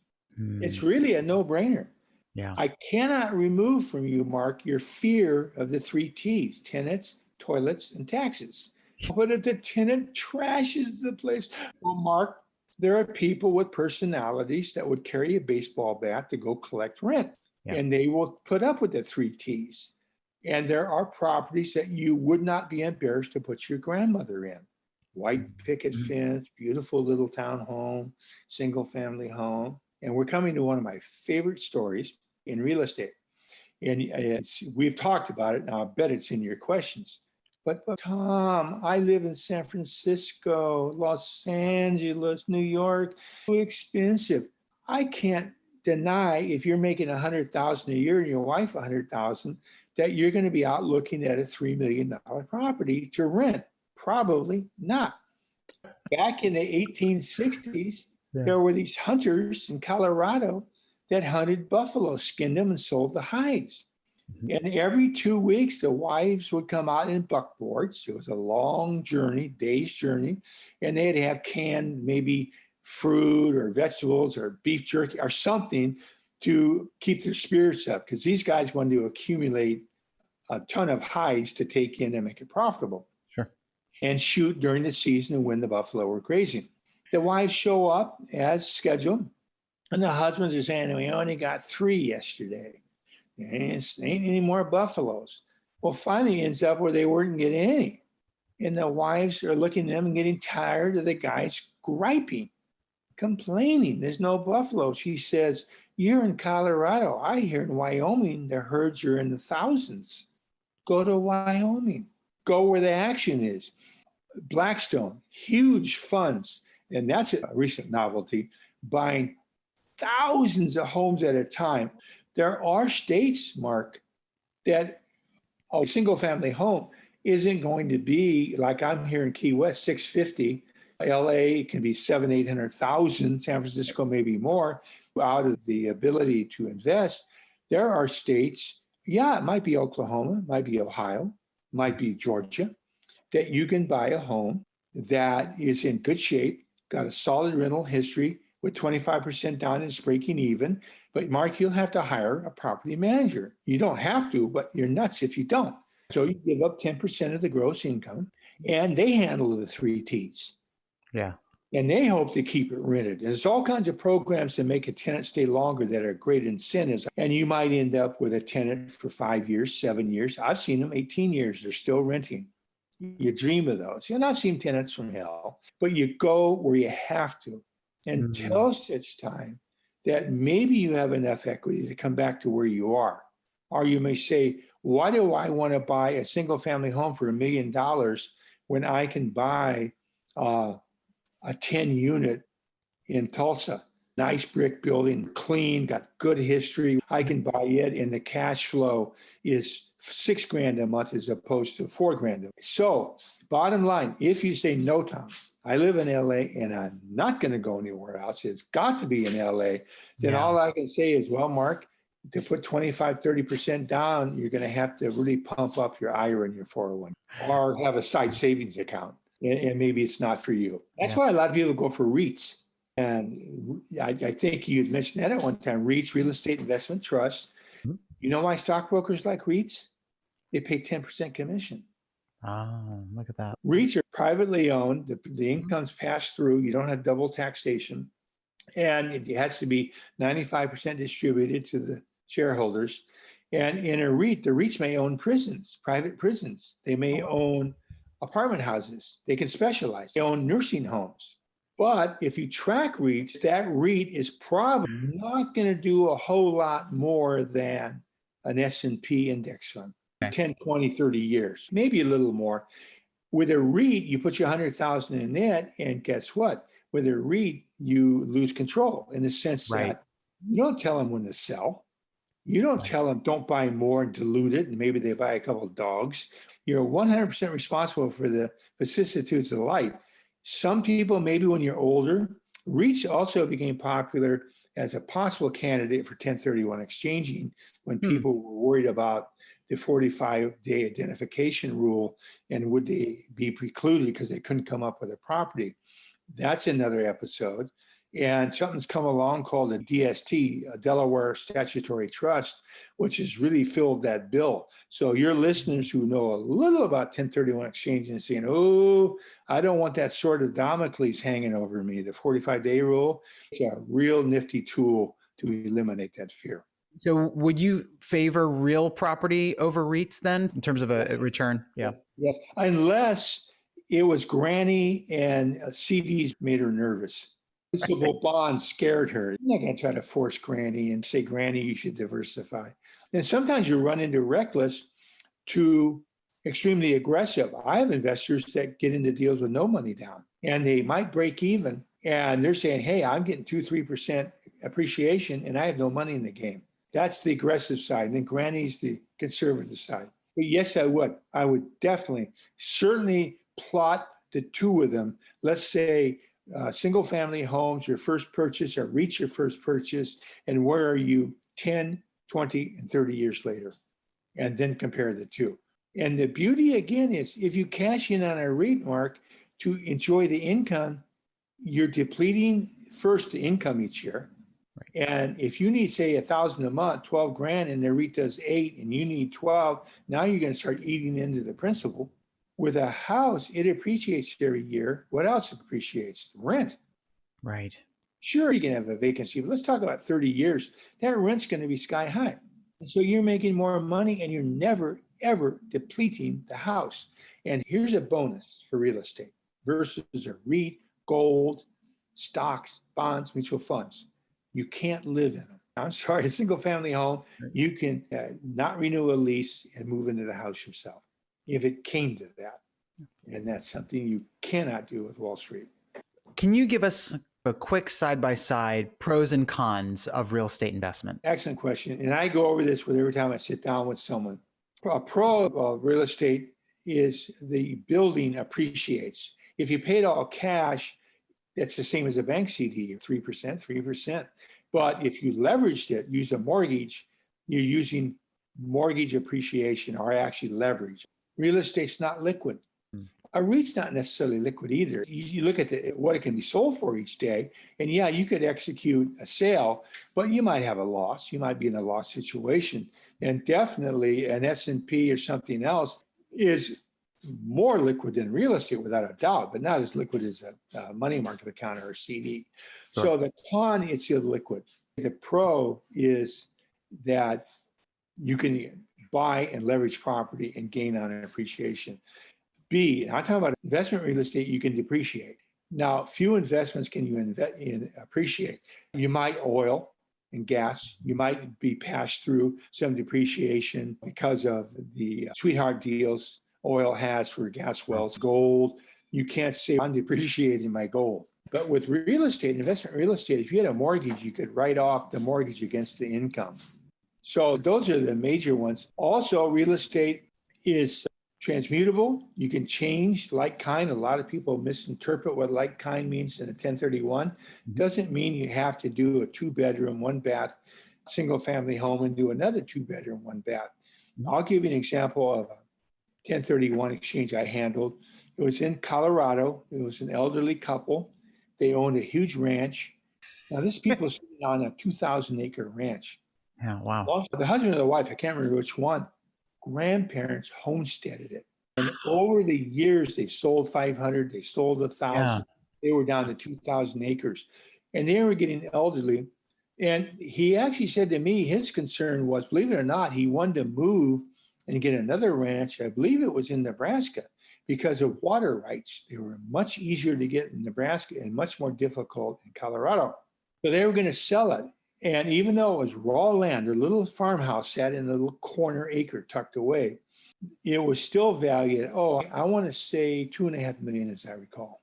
It's Hmm. really a no brainer. yeah. I cannot remove from you, Mark, your fear of the three T's tenants, toilets, and taxes. But if the tenant trashes the place, well, Mark, there are people with personalities that would carry a baseball bat to go collect rent, Yeah. and they will put up with the three T's. And there are properties that you would not be embarrassed to put your grandmother in. White picket Mhm. fence, beautiful little town home, single family home. And we're coming to one of my favorite stories in real estate. And we've talked about it. Now, I bet it's in your questions. But, but Tom, I live in San Francisco, Los Angeles, New York. Too expensive. I can't deny if you're making a hundred thousand a year and your wife a hundred thousand, that you're going to be out looking at a three million dollar property to rent. Probably not. Back in the 1860s, Yeah. there were these hunters in Colorado that hunted buffalo, skinned them, and sold the hides. Mm-hmm. And every two weeks, the wives would come out in buckboards. It was a long journey, day's journey, and they'd have canned maybe fruit or vegetables or beef jerky or something to keep their spirits up because these guys wanted to accumulate a ton of hides to take in and make it profitable. Sure. And shoot during the season and when the buffalo were grazing. The wives show up as scheduled, and the husbands are saying, We only got three yesterday. There ain't, ain't any more buffaloes. Well, finally ends up where they weren't getting any. And the wives are looking at them and getting tired of the guys griping, complaining. There's no buffalo. She says, You're in Colorado. I hear in Wyoming, the herds are in the thousands. Go to Wyoming. Go where the action is. Blackstone, huge funds, and that's a recent novelty, buying thousands of homes at a time. There are states, Mark, that a single family home isn't going to be like I'm here in Key West, 650. LA can be seven, 800,000, San Francisco maybe more out of the ability to invest. There are states, yeah, it might be Oklahoma, might be Ohio, might be Georgia, that you can buy a home that is in good shape, got a solid rental history with 25% down and it's breaking even. But Mark, you'll have to hire a property manager. You don't have to, but you're nuts if you don't. So you give up 10% of the gross income and they handle the three T's. Yeah. And they hope to keep it rented. And there's all kinds of programs to make a tenant stay longer that are great incentives. And you might end up with a tenant for five years, seven years. I've seen them 18 years. They're still renting. You dream of those. And I've seen tenants from hell, but you go where you have to until mm-hmm. such time that maybe you have enough equity to come back to where you are. Or you may say, why do I want to buy a single family home for a million dollars when I can buy uh, a 10 unit in Tulsa? Nice brick building, clean, got good history. I can buy it, and the cash flow is six grand a month as opposed to four grand. So, bottom line, if you say no, Tom, I live in LA and I'm not going to go anywhere else. It's got to be in LA. Then yeah. all I can say is, well, Mark, to put 25, 30% down, you're going to have to really pump up your IRA and your 401 or have a side savings account. And, and maybe it's not for you. That's yeah. why a lot of people go for REITs. And I, I think you mentioned that at one time REITs, real estate investment trusts. Mm-hmm. You know why stockbrokers like REITs? They pay 10% commission. Ah, look at that. REITs are privately owned. The, the mm-hmm. incomes passed through. You don't have double taxation. And it has to be 95% distributed to the shareholders. And in a REIT, the REITs may own prisons, private prisons. They may oh. own apartment houses. They can specialize. They own nursing homes. But if you track REITs, that REIT is probably not going to do a whole lot more than an S&P index fund. Okay. 10, 20, 30 years, maybe a little more. With a REIT, you put your 100,000 in it, and guess what? With a REIT, you lose control in the sense right. that you don't tell them when to sell. You don't tell them don't buy more and dilute it, and maybe they buy a couple of dogs. You're 100% responsible for the vicissitudes of life. Some people, maybe when you're older, REITs also became popular as a possible candidate for 1031 exchanging when hmm. people were worried about the 45 day identification rule and would they be precluded because they couldn't come up with a property. That's another episode. And something's come along called a DST, a Delaware Statutory Trust, which has really filled that bill. So your listeners who know a little about 1031 exchange and saying, oh, I don't want that sword of Damocles hanging over me, the 45 day rule, it's a real nifty tool to eliminate that fear. So would you favor real property over REITs then in terms of a return? Yeah. Yes, unless it was granny and uh, CDs made her nervous. Bonds scared her. I'm not going to try to force granny and say, granny, you should diversify. And sometimes you run into reckless to extremely aggressive. I have investors that get into deals with no money down and they might break even and they're saying, hey, I'm getting two, 3% appreciation and I have no money in the game. That's the aggressive side. And then Granny's the conservative side. But yes, I would. I would definitely, certainly plot the two of them. Let's say uh, single family homes, your first purchase or reach your first purchase, and where are you 10, 20, and 30 years later? and then compare the two. And the beauty again is if you cash in on a REIT mark to enjoy the income, you're depleting first the income each year. Right. And if you need, say, a thousand a month, 12 grand, and the REIT does eight and you need 12, now you're going to start eating into the principal. With a house, it appreciates every year. What else appreciates? Rent. Right. Sure, you can have a vacancy, but let's talk about 30 years. That rent's going to be sky high. And so you're making more money and you're never, ever depleting the house. And here's a bonus for real estate versus a REIT, gold, stocks, bonds, mutual funds. You can't live in them. I'm sorry, a single family home, you can uh, not renew a lease and move into the house yourself if it came to that. And that's something you cannot do with Wall Street. Can you give us a quick side by side pros and cons of real estate investment? Excellent question. And I go over this with every time I sit down with someone. A pro of uh, real estate is the building appreciates. If you paid all cash, that's the same as a bank CD, 3%, 3%. But if you leveraged it, use a mortgage, you're using mortgage appreciation or actually leverage. Real estate's not liquid. Hmm. A REIT's not necessarily liquid either. You, look at the, what it can be sold for each day, and yeah, you could execute a sale, but you might have a loss. You might be in a loss situation, and definitely an S and P or something else is more liquid than real estate without a doubt, but not as liquid as a, a money market account or a CD. Sure. So the con, it's illiquid. The pro is that you can buy and leverage property and gain on an appreciation. B, I'm talking about investment real estate, you can depreciate. Now, few investments can you invest in appreciate. You might oil and gas, you might be passed through some depreciation because of the sweetheart deals oil has for gas wells, gold. You can't say I'm depreciating my gold. But with real estate, investment real estate, if you had a mortgage, you could write off the mortgage against the income. So those are the major ones. Also, real estate is transmutable. You can change like kind. A lot of people misinterpret what like kind means in a 1031. Mm-hmm. Doesn't mean you have to do a two bedroom, one bath, single family home and do another two bedroom, one bath. Mm-hmm. I'll give you an example of a 1031 exchange I handled. It was in Colorado. It was an elderly couple. They owned a huge ranch. Now, this people are sitting on a 2,000 acre ranch. Yeah, wow. Also, the husband and the wife, I can't remember which one, grandparents homesteaded it. And over the years, they sold 500, they sold a 1,000. Yeah. They were down to 2,000 acres. And they were getting elderly. And he actually said to me, his concern was, believe it or not, he wanted to move and get another ranch. I believe it was in Nebraska because of water rights. They were much easier to get in Nebraska and much more difficult in Colorado. So they were going to sell it. And even though it was raw land, their little farmhouse sat in a little corner acre tucked away, it was still valued, oh, I want to say two and a half million, as I recall.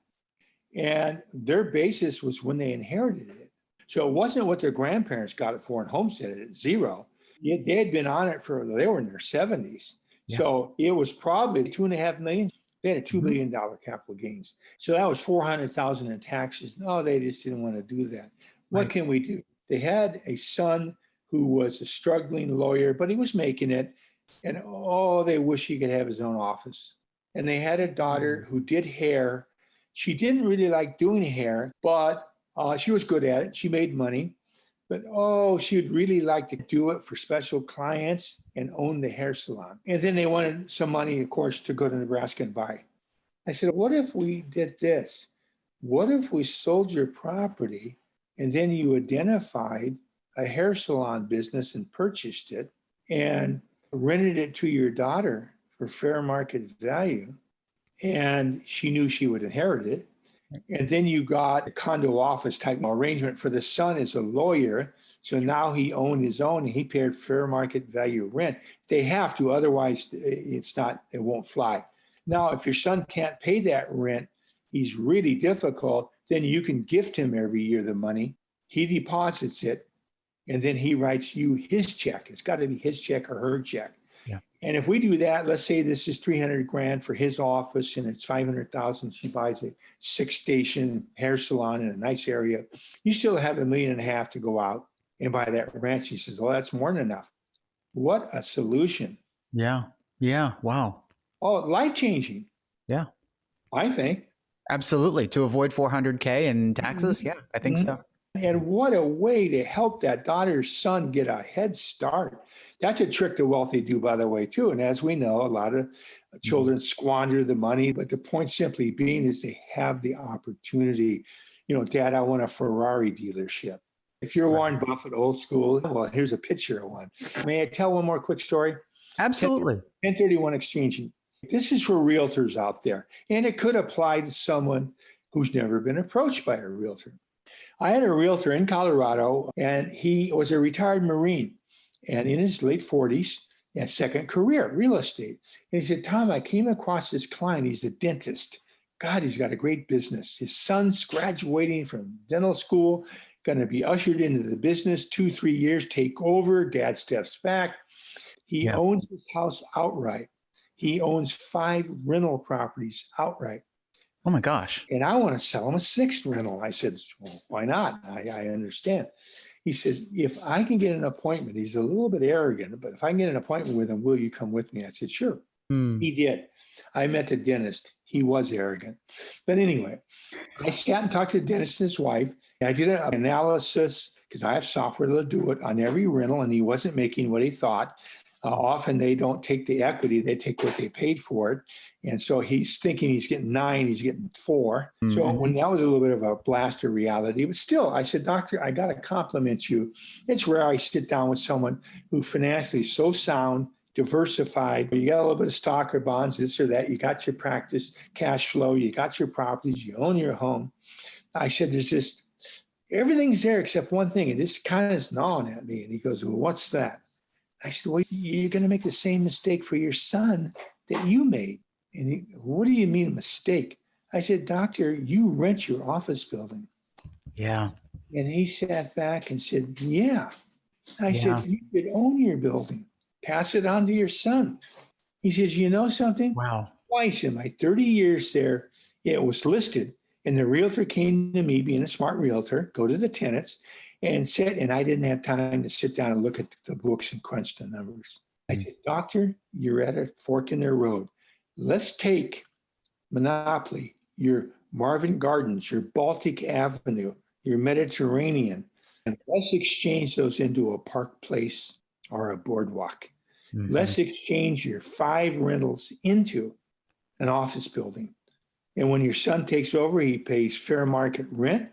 And their basis was when they inherited it. So it wasn't what their grandparents got it for and homesteaded it, zero they had been on it for, they were in their 70s. Yeah. So it was probably two and a half million. They had a 2 mm-hmm. million dollar capital gains. So that was 400,000 in taxes. No, they just didn't want to do that. What right. can we do? They had a son who was a struggling lawyer, but he was making it. And oh, they wish he could have his own office. And they had a daughter mm. who did hair. She didn't really like doing hair, but uh, she was good at it. She made money but oh, she'd really like to do it for special clients and own the hair salon. And then they wanted some money, of course, to go to Nebraska and buy. I said, what if we did this? What if we sold your property and then you identified a hair salon business and purchased it and rented it to your daughter for fair market value? And she knew she would inherit it and then you got a condo office type arrangement for the son as a lawyer. So now he owned his own and he paid fair market value rent. They have to, otherwise it's not, it won't fly. Now, if your son can't pay that rent, he's really difficult, then you can gift him every year the money. He deposits it and then he writes you his check. It's got to be his check or her check. Yeah. And if we do that, let's say this is 300 grand for his office and it's 500,000. She buys a six station hair salon in a nice area. You still have a million and a half to go out and buy that ranch. She says, well, that's more than enough. What a solution. Yeah. Yeah. Wow. Oh, life changing. Yeah. I think. Absolutely. To avoid 400K in taxes. Mm-hmm. Yeah, I think Mhm. so. And what a way to help that daughter or son get a head start. That's a trick the wealthy do, by the way, too. And as we know, a lot of children squander the money. But the point simply being is they have the opportunity. You know, Dad, I want a Ferrari dealership. If you're. Warren Buffett, old school, well, here's a picture of one. May I tell one more quick story? Absolutely. 1031 exchanging. This is for realtors out there, and it could apply to someone who's never been approached by a realtor. I had a realtor in Colorado, and he was a retired Marine and in his late 40s and second career, real estate. And he said, Tom, I came across this client. He's a dentist. God, he's got a great business. His son's graduating from dental school, going to be ushered into the business two, three years, take over. Dad steps back. He Yeah. owns his house outright. He owns five rental properties outright. Oh my gosh. And I want to sell him a sixth rental. I said, well, why not? I, I understand. He says, if I can get an appointment, he's a little bit arrogant, but if I can get an appointment with him, will you come with me? I said, sure. Hmm. He did. I met the dentist. He was arrogant. But anyway, I sat and talked to the dentist and his wife. And I did an analysis because I have software to do it on every rental, and he wasn't making what he thought. Uh, often they don't take the equity, they take what they paid for it. And so he's thinking he's getting nine, he's getting 4 So Mhm. when that was a little bit of a blast of reality, but still, I said, Doctor, I got to compliment you. It's rare I sit down with someone who financially is so sound, diversified. You got a little bit of stock or bonds, this or that. You got your practice, cash flow, you got your properties, you own your home. I said, there's just everything's there except one thing. And this kind of is gnawing at me. And he goes, Well, what's that? I said, Well, you're going to make the same mistake for your son that you made. And he, what do you mean a mistake? I said, Doctor, you rent your office building. Yeah. And he sat back and said, Yeah. I Yeah. said, You could own your building, pass it on to your son. He says, You know something? Wow. Twice in my 30 years there, it was listed. And the realtor came to me, being a smart realtor, go to the tenants and sit, and I didn't have time to sit down and look at the books and crunch the numbers. I said, Doctor, you're at a fork in the road. Let's take Monopoly, your Marvin Gardens, your Baltic Avenue, your Mediterranean, and let's exchange those into a park place or a boardwalk. Mhm. Let's exchange your five rentals into an office building. And when your son takes over, he pays fair market rent.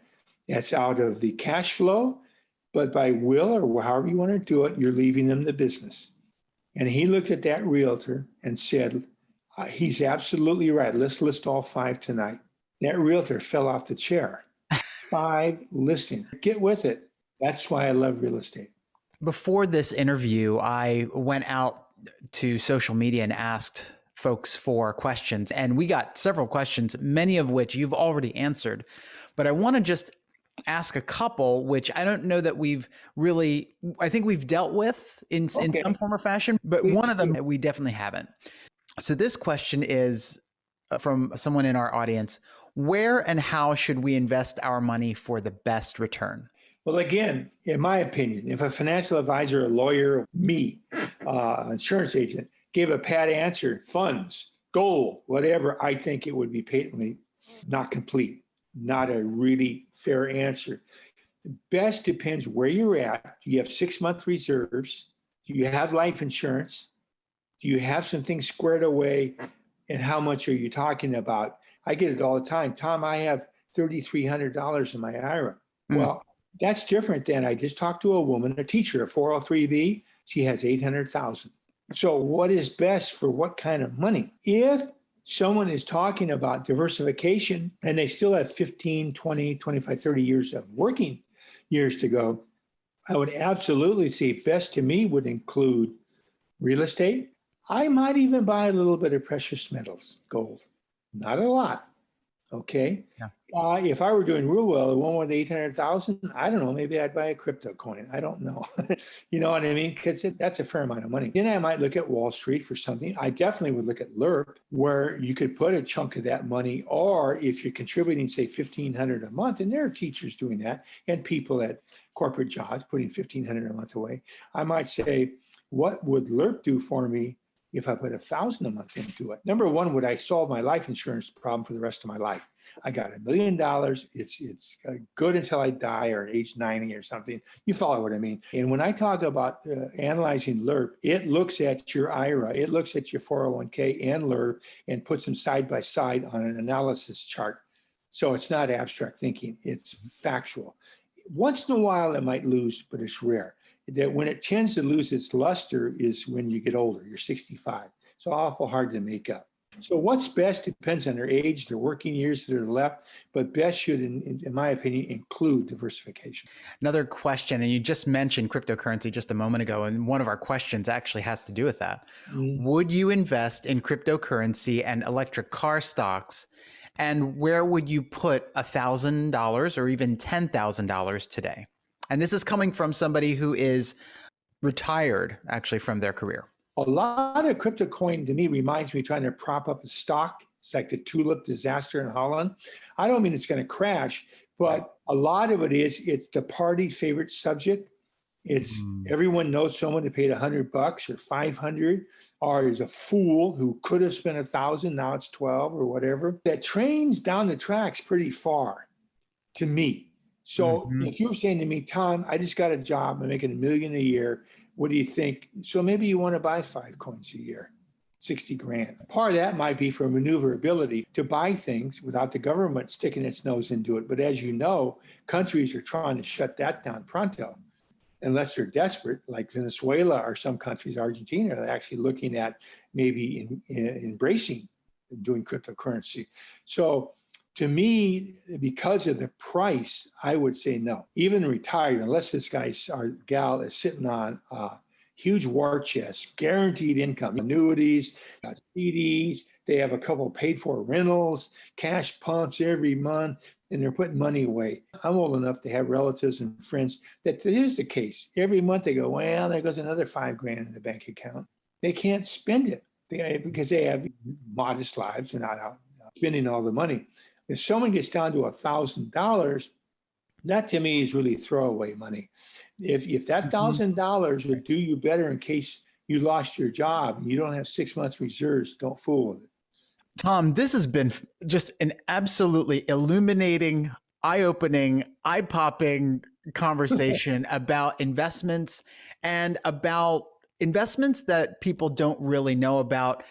That's out of the cash flow. But by will or however you want to do it, you're leaving them the business. And he looked at that realtor and said, "Uh, He's absolutely right. Let's list all five tonight. That realtor fell off the chair. Five listings. Get with it. That's why I love real estate. Before this interview, I went out to social media and asked folks for questions, and we got several questions, many of which you've already answered. But I want to just ask a couple, which I don't know that we've really, I think we've dealt with in, in some form or fashion, but one of them we definitely haven't. So this question is uh, from someone in our audience Where and how should we invest our money for the best return? Well, again, in my opinion, if a financial advisor, a lawyer, me, uh, insurance agent, gave a pat answer, funds, goal, whatever, I think it would be patently not complete, not a really fair answer. The best depends where you're at. Do you have six month reserves? Do you have life insurance? Do you have some things squared away? And how much are you talking about? I get it all the time. Tom, I have $3,300 in my IRA. Hmm. Well, that's different than I just talked to a woman, a teacher, a 403b. She has 800,000. So, what is best for what kind of money? If someone is talking about diversification and they still have 15, 20, 25, 30 years of working years to go, I would absolutely say best to me would include real estate. I might even buy a little bit of precious metals, gold, not a lot. Okay. Yeah. Uh, if I were doing real well, one with 800,000, I don't know, maybe I'd buy a crypto coin. I don't know. you know what I mean? Because that's a fair amount of money. Then I might look at Wall Street for something. I definitely would look at LIRP, where you could put a chunk of that money, or if you're contributing, say, 1500 a month, and there are teachers doing that, and people at corporate jobs putting 1500 a month away, I might say, what would LIRP do for me if I put a thousand a month into it. Number one, would I solve my life insurance problem for the rest of my life? I got a million dollars. It's it's uh, good until I die or age 90 or something. You follow what I mean? And when I talk about uh, analyzing LIRP, it looks at your IRA, it looks at your 401k and LIRP and puts them side by side on an analysis chart. So it's not abstract thinking, it's factual. Once in a while, it might lose, but it's rare that when it tends to lose its luster is when you get older, you're 65. It's awful hard to make up. So what's best depends on their age, their working years that are left, but best should, in, in, my opinion, include diversification. Another question, and you just mentioned cryptocurrency just a moment ago, and one of our questions actually has to do with that. Mm-hmm. Would you invest in cryptocurrency and electric car stocks? And where would you put $1,000 or even $10,000 today? And this is coming from somebody who is retired actually from their career. A lot of crypto coin to me reminds me trying to prop up a stock. It's like the tulip disaster in Holland. I don't mean it's going to crash, but a lot of it is it's the party favorite subject. It's mm. everyone knows someone who paid a hundred bucks or 500 or is a fool who could have spent a thousand. Now it's 12 or whatever. That trains down the tracks pretty far to me. So mm-hmm. if you're saying to me, Tom, I just got a job, I'm making a million a year. What do you think? So maybe you want to buy five coins a year, 60 grand. Part of that might be for maneuverability to buy things without the government sticking its nose into it. But as you know, countries are trying to shut that down pronto unless they're desperate, like Venezuela or some countries, Argentina, are actually looking at maybe in, in embracing doing cryptocurrency. So to me, because of the price, I would say no. Even retired, unless this guy or gal is sitting on a huge war chest, guaranteed income, annuities, CDs, they have a couple paid for rentals, cash pumps every month, and they're putting money away. I'm old enough to have relatives and friends that this is the case. Every month they go, well, there goes another five grand in the bank account. They can't spend it they, because they have modest lives. They're not out uh, spending all the money. If someone gets down to a thousand dollars, that to me is really throwaway money. If if that mm-hmm. thousand dollars would do you better in case you lost your job and you don't have six months reserves, don't fool with it. Tom, this has been just an absolutely illuminating, eye-opening, eye-popping conversation about investments and about investments that people don't really know about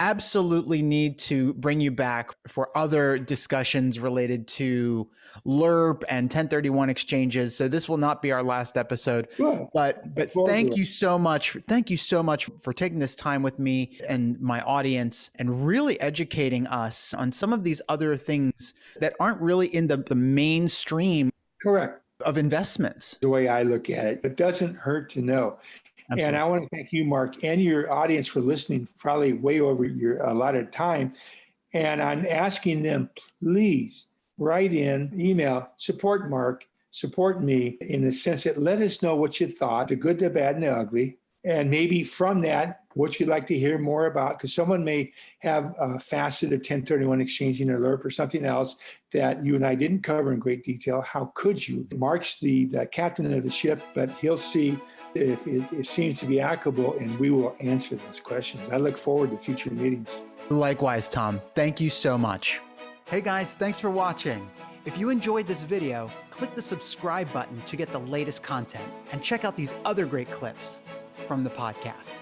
absolutely need to bring you back for other discussions related to LIRP and 1031 exchanges. So this will not be our last episode. Sure. But but thank you so much. Thank you so much for taking this time with me and my audience and really educating us on some of these other things that aren't really in the, the mainstream correct of investments. The way I look at it, it doesn't hurt to know. Absolutely. And I want to thank you, Mark, and your audience for listening, probably way over your allotted time. And I'm asking them, please write in, email, support Mark, support me in the sense that let us know what you thought, the good, the bad, and the ugly. And maybe from that, what you'd like to hear more about, because someone may have uh, a facet of 1031 exchanging alert or something else that you and I didn't cover in great detail. How could you? Mark's the, the captain of the ship, but he'll see if it, it seems to be applicable, and we will answer those questions. I look forward to future meetings. Likewise, Tom. Thank you so much. Hey guys, thanks for watching. If you enjoyed this video, click the subscribe button to get the latest content and check out these other great clips from the podcast.